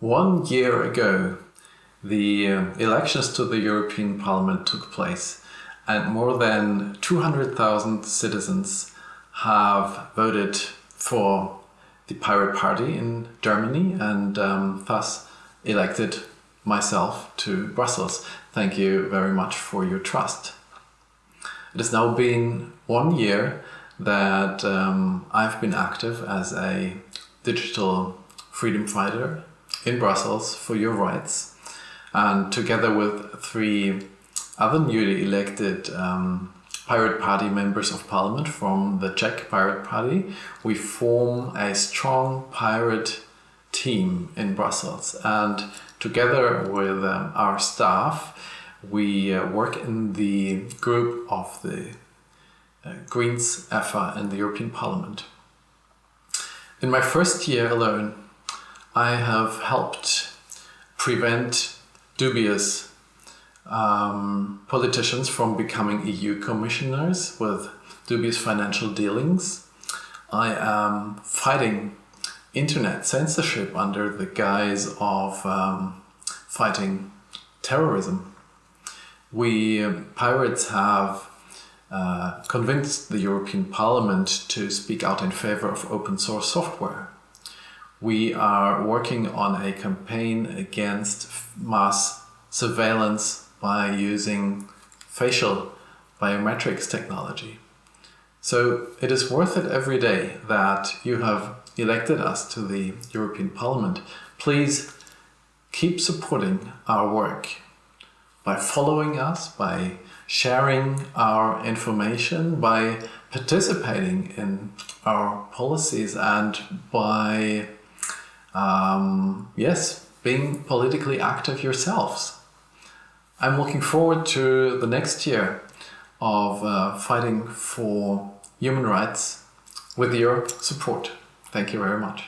One year ago, the uh, elections to the European Parliament took place and more than 200,000 citizens have voted for the Pirate Party in Germany and um, thus elected myself to Brussels. Thank you very much for your trust. It has now been one year that um, I've been active as a digital freedom fighter in Brussels for your rights. And together with three other newly elected um, Pirate Party members of parliament from the Czech Pirate Party, we form a strong pirate team in Brussels. And together with um, our staff, we uh, work in the group of the uh, Greens EFA in the European Parliament. In my first year alone, I have helped prevent dubious um, politicians from becoming EU commissioners with dubious financial dealings. I am fighting internet censorship under the guise of um, fighting terrorism. We pirates have uh, convinced the European Parliament to speak out in favor of open source software we are working on a campaign against mass surveillance by using facial biometrics technology. So it is worth it every day that you have elected us to the European Parliament. Please keep supporting our work by following us, by sharing our information, by participating in our policies and by um, yes, being politically active yourselves. I'm looking forward to the next year of uh, fighting for human rights with your support. Thank you very much.